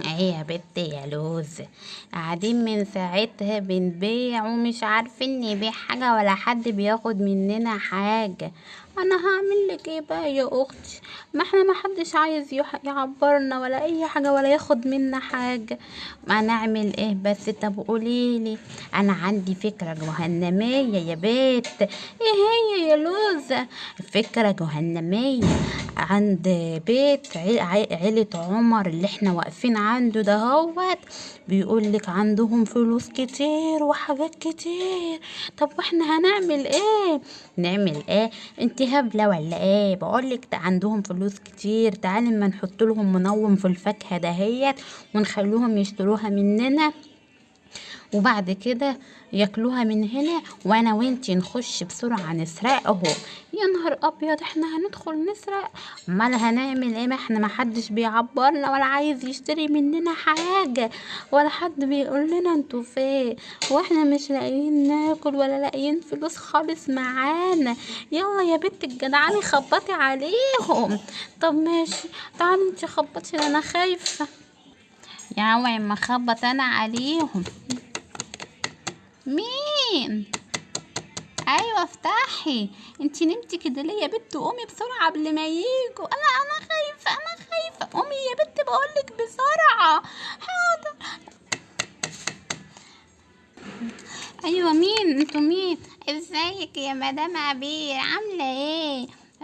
إيه يا بت يا لوز؟ قاعدين من ساعتها بنبيع ومش عارفين نبيع حاجة ولا حد بياخد مننا حاجة. أنا هعمل لك إيه بقى يا أختي؟ ما إحنا ما حدش عايز يعبرنا ولا أي حاجة ولا ياخد منا حاجة. ما نعمل إيه بس؟ طب قوليلي أنا عندي فكرة جهنمية يا بيت. إيه هي يا لوزة فكرة جهنمية. عند بيت عي- عي- عيلة عمر اللي إحنا واقفين عنده دهوت بيقول لك عندهم فلوس كتير وحاجات كتير. طب وإحنا هنعمل إيه؟ نعمل إيه؟ أنت هبلة ولا إيه بقولك ده عندهم فلوس كتير. تعالي ما نحط لهم منوم في الفاكهة دهيت ونخلوهم يشتروها مننا. وبعد كده ياكلوها من هنا وأنا وأنتي نخش بسرعة نسرقهم. يا نهار أبيض إحنا هندخل نسرق؟ أمال هنعمل إيه؟ ما إحنا ما حدش بيعبرنا ولا عايز يشتري مننا حاجة ولا حد بيقول لنا أنتوا فين؟ وإحنا مش لاقيين ناكل ولا لاقيين فلوس خالص معانا. يلا يا بنت الجدعاني خبطي عليهم. طب ماشي. تعالي انتي خبطي أنا خايفة. يا ما خبط أنا عليهم. مين؟ أيوه افتحي. انتي نمتي كده ليه يا بت؟ قومي بسرعة قبل ما ييجوا. أنا أنا خايفة أنا خايفة. قومي يا بت بقولك بسرعة. حاضر. أيوه مين؟ أنتوا مين؟ إزيك يا مدام عبير؟ عاملة إيه؟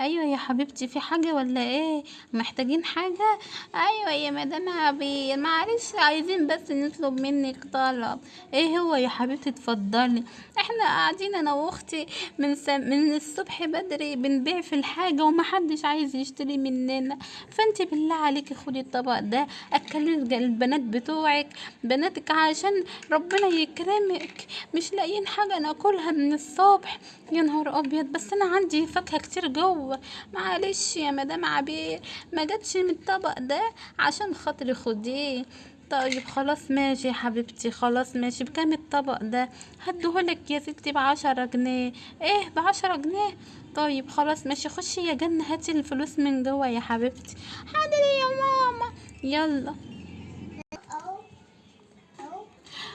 أيوه يا حبيبتي في حاجة ولا إيه؟ محتاجين حاجة؟ أيوه يا مدام عبير معلش عايزين بس نطلب منك طلب. إيه هو يا حبيبتي؟ اتفضلي. إحنا قاعدين أنا وأختي من س... من الصبح بدري بنبيع في الحاجة ومحدش عايز يشتري مننا. فأنت بالله عليكي خدي الطبق ده أكلي البنات بتوعك بناتك عشان ربنا يكرمك. مش لاقيين حاجة ناكلها من الصبح. يا نهار أبيض بس أنا عندي فاكهة كتير جوه. معلش يا مدام عبير ما جاتش من الطبق ده عشان خاطري خديه. طيب خلاص ماشي يا حبيبتي خلاص ماشي. بكام الطبق ده؟ هديهولك يا ستي بعشرة جنيه. إيه بعشرة جنيه؟ طيب خلاص ماشي. خشي يا جنة هاتي الفلوس من جوه يا حبيبتي. حاضر يا ماما. يلا.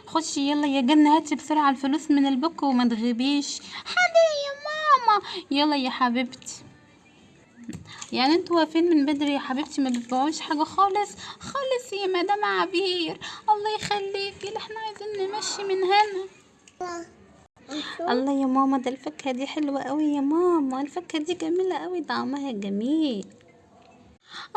خشي يلا يا جنة هاتي بسرعة الفلوس من البوك وما تغيبيش. حاضر يا ماما. يلا يا حبيبتي. يعني أنتوا واقفين من بدري يا حبيبتي ما بتبيعوش حاجة خالص. خالص يا مدام عبير. الله يخليكي إحنا عايزين نمشي من هنا. الله يا ماما ده الفاكهة دي حلوة قوي يا ماما. الفاكهة دي جميلة قوي طعمها جميل.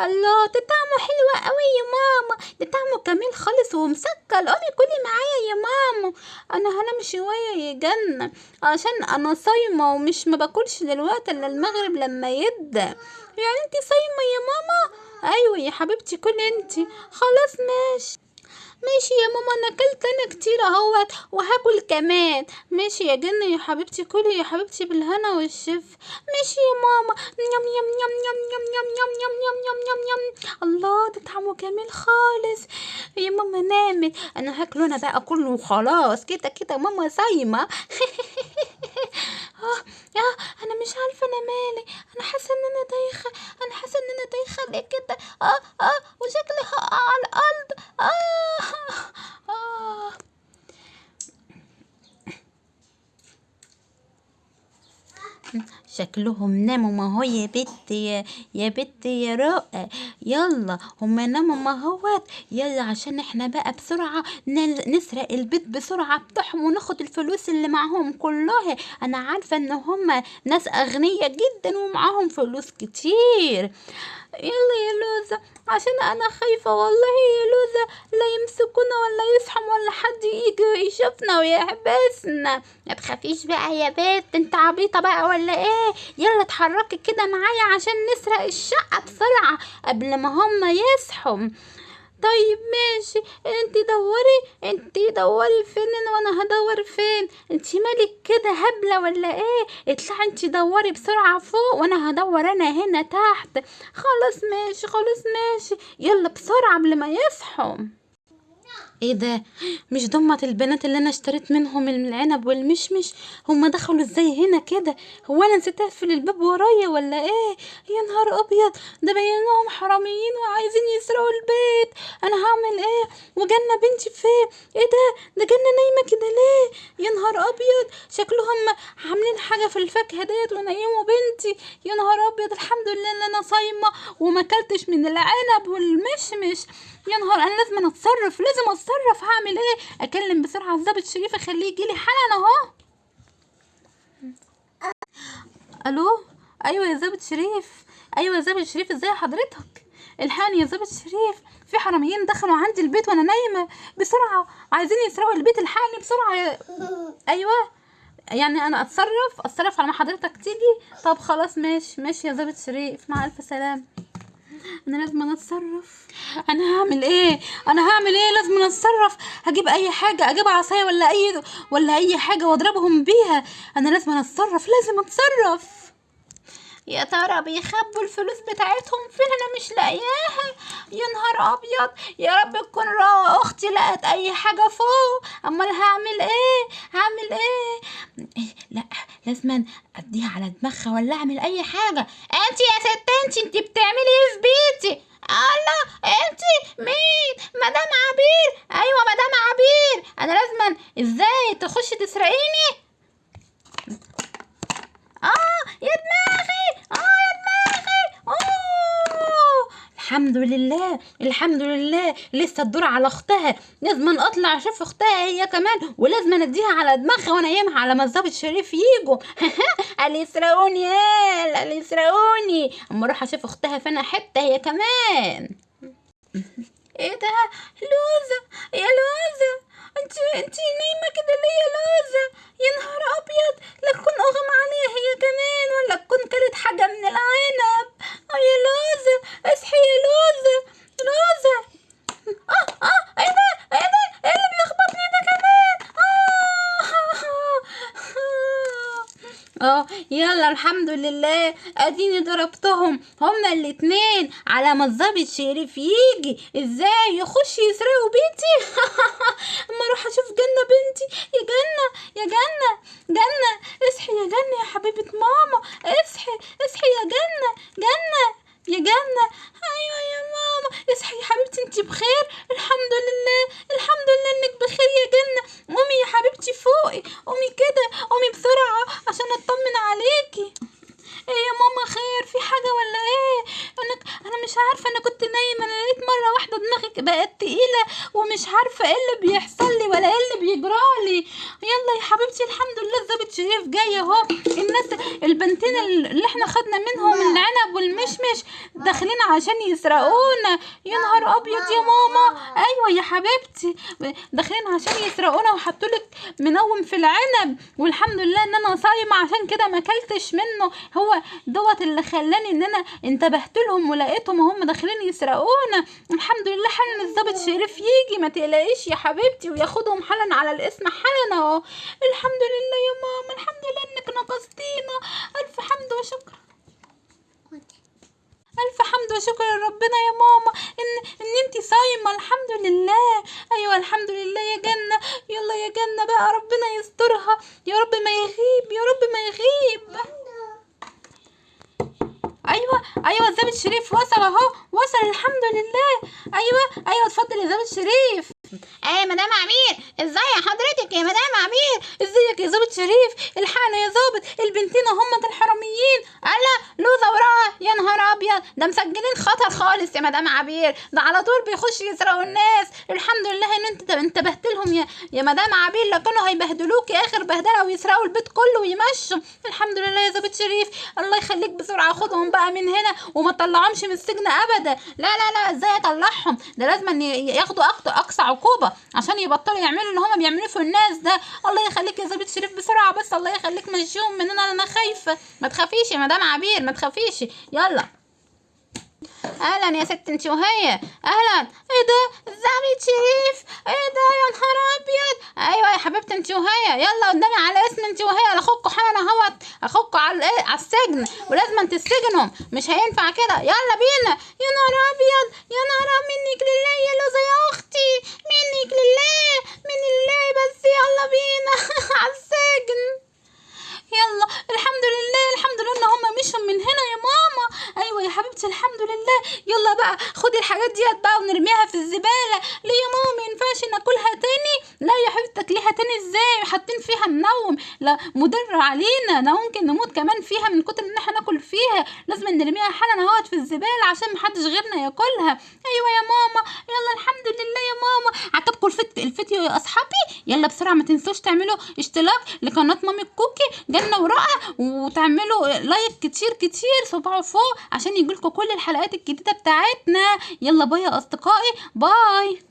الله ده طعمه حلو قوي يا ماما. ده طعمه جميل خالص ومسكر. قومي كلي معايا يا ماما. أنا هنام شوية يا جنة عشان أنا صايمة ومش ما باكلش دلوقتي إلا المغرب لما يبدأ. يعني انتي صايمة يا ماما؟ أيوه يا حبيبتي كلي انتي خلاص ماشي. ماشي يا ماما أنا اكلت أنا كتير اهوت وهاكل كمان ماشي يا جنة يا حبيبتي كلي يا حبيبتي بالهنا والشف ماشي يا ماما يم يم يم يم يم يم يم يم يم يم يم يم الله ده طعمه جميل خالص يا ماما نامت أنا هاكله أنا بقى كله وخلاص كده كده ماما صايمة آه آه أنا مش عارفه أنا مالي أنا حاسه ان أنا دايخه أنا حاسه ان أنا دايخه ليه كده آه آه وشكلي هقع على الأرض آه آه شكلهم ناموا ما هو يا بت يا يا بت يا رؤى يلا هما ناموا ما هوت يلا عشان إحنا بقى بسرعة نسرق البيت بسرعة بتاعهم وناخد الفلوس اللي معاهم كلها. أنا عارفة إن هما ناس أغنياء جدا ومعاهم فلوس كتير. يلا يا لوزة عشان أنا خايفة والله يا لوزة. لا يمسكونا ولا يصحوا ولا حد يجي يشوفنا ويحبسنا. ما تخافيش بقى يا بنت أنت عبيطة بقى ولا إيه؟ يلا اتحركي كده معايا عشان نسرق الشقة بسرعة قبل ما هم يصحوا. طيب ماشي انت دوري انت دوري فين أنا وأنا هدور فين؟ انت مالك كده هبلة ولا إيه؟ اطلعي انت دوري بسرعة فوق وأنا هدور أنا هنا تحت. خلاص ماشي خلاص ماشي يلا بسرعة قبل ما يصحوا. إيه ده؟ مش دمت البنات اللي أنا اشتريت منهم العنب والمشمش؟ هما دخلوا إزاي هنا كده؟ هو أنا نسيت أقفل الباب ورايا ولا إيه؟ يا نهار أبيض! ده باين لهم حراميين وعايزين يسرقوا البيت! أنا هعمل إيه؟ وجنة بنتي فين إيه ده؟ ده جنة نايمة كده ليه؟ يا نهار أبيض! شكلهم عاملين حاجة في الفاكهة ديت ونيموا بنتي! يا نهار أبيض! الحمد لله إن أنا صايمة وما أكلتش من العنب والمشمش! يا نهار أنا لازم أتصرف لازم أتصرف هعمل إيه؟ أكلم بسرعة الظابط شريف أخليه يجيلي حالا أهو. ألو؟ أيوه يا ظابط شريف أيوه يا ظابط شريف إزاي حضرتك؟ الحقني يا ظابط شريف في حراميين دخلوا عندي البيت وأنا نايمة. بسرعة عايزين يسرقوا البيت الحقني بسرعة. أيوه. يعني أنا أتصرف؟ أتصرف على ما حضرتك تيجي؟ طب خلاص ماشي ماشي يا ظابط شريف مع ألف سلامة. أنا لازم أتصرف. أنا هعمل إيه؟ أنا هعمل إيه؟ لازم أتصرف. هجيب أي حاجة؟ أجيب عصاية ولا اي ولا أي حاجة وأضربهم بيها؟ أنا لازم أتصرف لازم أتصرف. يا ترى بيخبوا الفلوس بتاعتهم فين؟ أنا مش لاقياها. يا نهار أبيض. يا رب تكون أختي لقت أي حاجة فوق. أمال هعمل إيه؟ هعمل إيه؟ إيه، لا لازم أديها على دماغها ولا أعمل أي حاجة. انت يا ست انت انت بتعملي إيه في بيتي؟ الله انت مين؟ مدام عبير. أيوه مدام عبير. أنا لازم إزاي تخشي تسرقيني آه يا دماغي آه يا دماغي اوه الحمد لله الحمد لله لسه الدور على أختها. لازم أطلع أشوف أختها هي كمان ولازم أديها على دماغها وانيمها على ما الظابط شريف يجوا قال يسرقوني يا قال يسرقوني أما أروح أشوف أختها فين؟ حتة هي كمان. إيه ده؟ لوزة. يا لوزة. أنت أنت نايمة كده ليه يا لوزة؟ يا نهار أبيض. لا تكون أغمى عليها هي كمان ولا تكون كلت حاجة من العنب. آه يا لوزة اصحي يا لوزة لوزة آه آه إيه ده إيه ده إيه اللي بيخبطني ده كمان آه آه الحمد لله. اديني ضربتهم. هما الاتنين. على ما الظابط شريف يجي. إزاي يخش يسرقوا بيتي اما أروح أشوف جنة بنتي. يا جنة يا جنة جنة. اصحي يا جنة يا حبيبة ماما. اصحي اصحي يا جنة جنة يا جنة. أيوه يا ماما. اصحي يا حبيبتي انتي بخير؟ الحمد لله الحمد لله انك بخير يا جنة. قومي يا حبيبتي فوقي قومي كده قومي بسرعة عشان اطمن عليكي إيه يا ماما خير في حاجة ولا إيه أنا أنا مش عارفة أنا كنت نايمة أنا لقيت مرة واحدة دماغي بقت تقيلة ومش عارفة إيه اللي بيحصل لي ولا إيه اللي بيجرالي يلا يا حبيبتي الحمد لله الظابط شريف جاي اهو الناس البنتين اللي إحنا خدنا منهم العنب والمشمش داخلين عشان يسرقونا. يا نهار أبيض يا ماما. أيوه يا حبيبتي. داخلين عشان يسرقونا وحطوا لك منوم في العنب. والحمد لله إن أنا صايمة عشان كده ما أكلتش منه. هو دوت اللي خلاني إن أنا انتبهت لهم ولقيتهم هم داخلين يسرقونا. الحمد لله حالا الظابط شريف يجي. ما تقلقيش يا حبيبتي وياخدهم حالا على الاسم حالا أهو. الحمد لله يا ماما الحمد لله انك نقصتينا ألف حمد وشكر. ألف حمد وشكر لربنا يا ماما. ان إن انتي صايمة الحمد لله. أيوه الحمد لله يا جنة. يلا يا جنة بقى ربنا يسترها. يا رب ما يغيب يا رب ما يغيب. أيوه أيوه الظابط شريف وصل أهو وصل الحمد لله. أيوه أيوه اتفضل يا ظابط شريف إيه مدام عمير إزاي حضرتك يا مدام عمير؟ إزيك يا ظابط شريف الحقنا يا ظابط البنتين هم الحراميين. ألا لوزة وراها يا نهار ابيض ده مسجلين خطر خالص يا مدام عبير. ده على طول بيخشوا يسرقوا الناس. الحمد لله إن أنت انتبهت لهم يا يا مدام عبير. لو كانوا هيبهدلوكي آخر بهدلة ويسرقوا البيت كله ويمشوا. الحمد لله يا ظابط شريف. الله يخليك بسرعة. خدهم بقى من هنا وما تطلعهمش من السجن ابدا. لا لا لا. إزاي أطلعهم؟ ده لازم ياخدوا أقصى عقوبة عشان يبطلوا يعملوا اللي هما بيعملوه في الناس ده. الله يخليك يا ظابط شريف بسرعة بس. الله يخليك مشيهم من هنا. أنا خايفة. ما تخافيش يا مدام عبير. ما تخافيش. يلا. أهلا يا ست أنت وهي. أهلا. إيه ده الظابط شريف إيه ده يا نهار أبيض. أيوه يا حبيبتي أنت وهي. يلا قدامي على اسم أنت وهي. اخوكوا حالا أهوت. اخوكوا على على السجن. ولازم تسجنوا مش هينفع كده. يلا بينا. يا نهار أبيض. يا نهار منك لله يا لوزة يا أختي. منك لله. من الله بس. يلا بينا. على السجن. يلا. الحمد لله الحمد لله ان هم مشوا من هنا يا ماما أيوه يا حبيبتي الحمد لله يلا بقى خدي الحاجات ديت بقى ونرميها في الزبالة. ليه يا ماما ما ينفعش ناكلها تاني لا يا حبيبتي تاكليها تاني إزاي؟ حاطين فيها منوم لا مضر علينا. ده ممكن نموت كمان فيها من كتر إن إحنا ناكل فيها. لازم نرميها حالا أهوت في الزبالة عشان محدش غيرنا ياكلها. أيوه يا ماما. يلا الحمد لله يا ماما. عجبكم الفت... الفيديو يا أصحابي. يلا بسرعة ما تنسوش تعملوا اشتراك لقناة مامي كوكي. جنة ورقه وتعملوا لايك كتير كتير. صباعوا فوق عشان يجيلكوا كل الحلقات الجديدة بتاعتنا. يلا باي يا أصدقائي. باي.